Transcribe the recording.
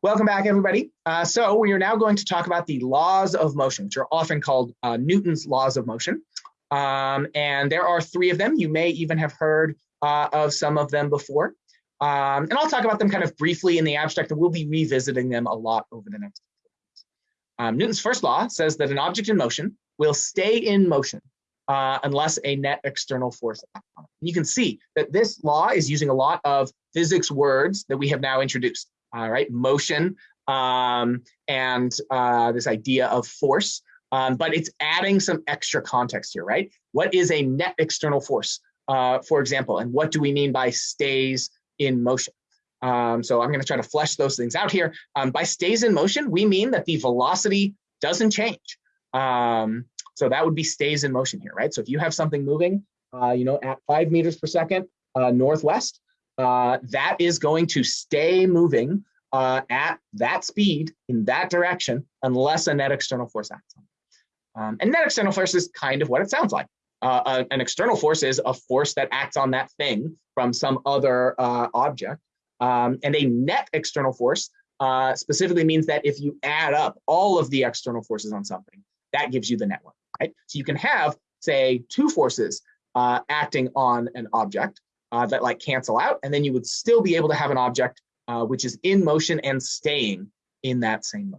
Welcome back, everybody. Uh, so we are now going to talk about the laws of motion, which are often called uh, Newton's laws of motion. Um, and there are three of them. You may even have heard uh, of some of them before. Um, and I'll talk about them kind of briefly in the abstract, and we'll be revisiting them a lot over the next. few Um, Newton's first law says that an object in motion will stay in motion uh, unless a net external force acts on it. You can see that this law is using a lot of physics words that we have now introduced all right, motion um, and uh, this idea of force. Um, but it's adding some extra context here, right? What is a net external force, uh, for example, and what do we mean by stays in motion? Um, so I'm going to try to flesh those things out here. Um, by stays in motion, we mean that the velocity doesn't change. Um, so that would be stays in motion here, right? So if you have something moving, uh, you know, at five meters per second uh, northwest, uh, that is going to stay moving uh, at that speed in that direction unless a net external force acts on it. Um, and net external force is kind of what it sounds like. Uh, uh, an external force is a force that acts on that thing from some other uh, object. Um, and a net external force uh, specifically means that if you add up all of the external forces on something, that gives you the net one, right? So you can have, say, two forces uh, acting on an object uh, that like cancel out, and then you would still be able to have an object uh, which is in motion and staying in that same motion.